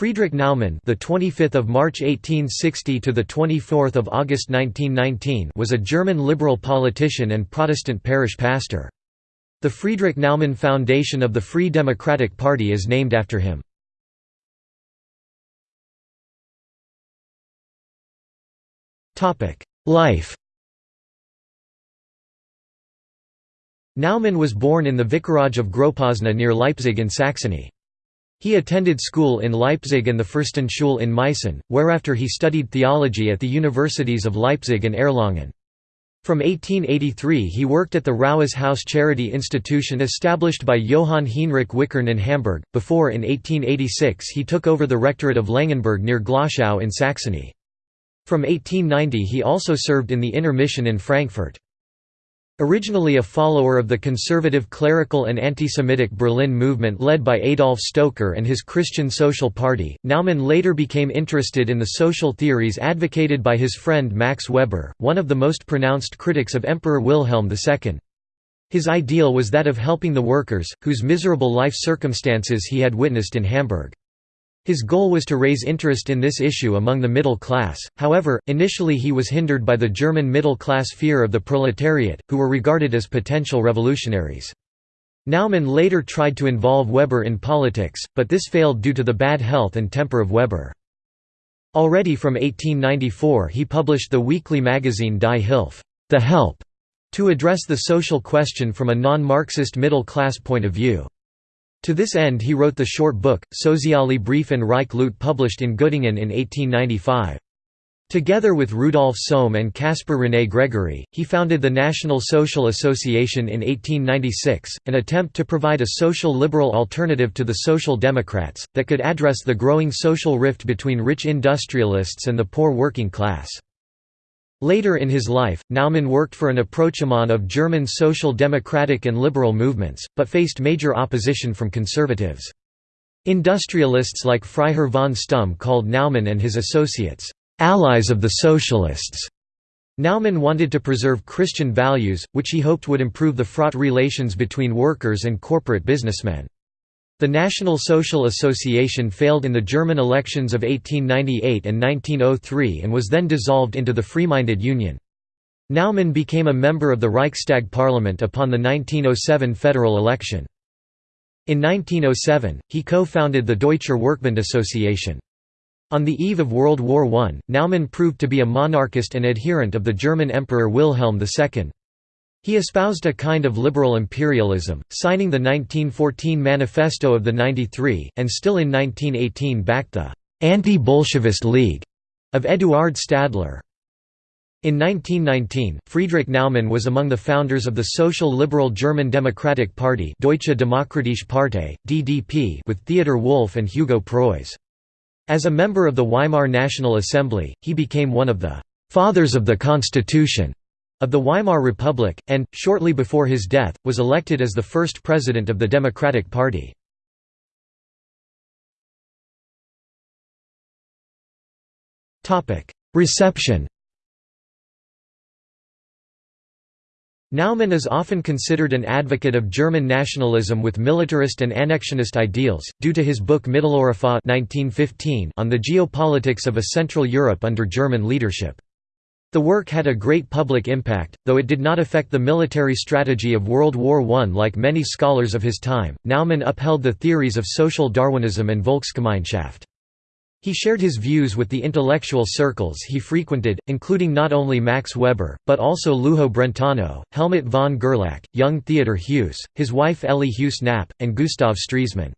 Friedrich Naumann, the 25th of March 1860 to the 24th of August 1919, was a German liberal politician and Protestant parish pastor. The Friedrich Naumann Foundation of the Free Democratic Party is named after him. Topic: Life. Naumann was born in the vicarage of Großpösna near Leipzig in Saxony. He attended school in Leipzig and the Fürstenschule in Meissen, whereafter he studied theology at the universities of Leipzig and Erlangen. From 1883 he worked at the Rauhes Haus charity institution established by Johann Heinrich Wichern in Hamburg, before in 1886 he took over the rectorate of Langenberg near Glauchau in Saxony. From 1890 he also served in the Inner Mission in Frankfurt. Originally a follower of the conservative clerical and anti-Semitic Berlin movement led by Adolf Stoecker and his Christian Social Party, Naumann later became interested in the social theories advocated by his friend Max Weber, one of the most pronounced critics of Emperor Wilhelm II. His ideal was that of helping the workers, whose miserable life circumstances he had witnessed in Hamburg. His goal was to raise interest in this issue among the middle class, however, initially he was hindered by the German middle-class fear of the proletariat, who were regarded as potential revolutionaries. Naumann later tried to involve Weber in politics, but this failed due to the bad health and temper of Weber. Already from 1894 he published the weekly magazine Die Hilfe the Help", to address the social question from a non-Marxist middle-class point of view. To this end he wrote the short book, Soziale Briefe an reiche Leute published in Göttingen in 1895. Together with Rudolf Sohm and Caspar René Gregory, he founded the National Social Association in 1896, an attempt to provide a social liberal alternative to the Social Democrats, that could address the growing social rift between rich industrialists and the poor working class. Later in his life, Naumann worked for an rapprochement of German social democratic and liberal movements, but faced major opposition from conservatives. Industrialists like Freiherr von Stumm called Naumann and his associates, "...allies of the socialists." Naumann wanted to preserve Christian values, which he hoped would improve the fraught relations between workers and corporate businessmen. The National Social Association failed in the German elections of 1898 and 1903 and was then dissolved into the Free-Minded Union. Naumann became a member of the Reichstag parliament upon the 1907 federal election. In 1907, he co-founded the Deutscher Werkbund Association. On the eve of World War I, Naumann proved to be a monarchist and adherent of the German Emperor Wilhelm II. He espoused a kind of liberal imperialism, signing the 1914 Manifesto of the 93, and still in 1918 backed the «anti-Bolshevist League» of Eduard Stadtler. In 1919, Friedrich Naumann was among the founders of the social liberal German Democratic Party Deutsche Demokratische Partei, DDP with Theodor Wolff and Hugo Preuss. As a member of the Weimar National Assembly, he became one of the «fathers of the Constitution» of the Weimar Republic, and, shortly before his death, was elected as the first president of the Democratic Party. Reception Naumann is often considered an advocate of German nationalism with militarist and annexionist ideals, due to his book Mitteleuropa on the geopolitics of a Central Europe under German leadership. The work had a great public impact, though it did not affect the military strategy of World War I like many scholars of his time. Naumann upheld the theories of social Darwinism and Volksgemeinschaft. He shared his views with the intellectual circles he frequented, including not only Max Weber, but also Lujo Brentano, Helmut von Gerlach, young Theodor Heuss, his wife Elly Heuss Knapp, and Gustav Stresemann.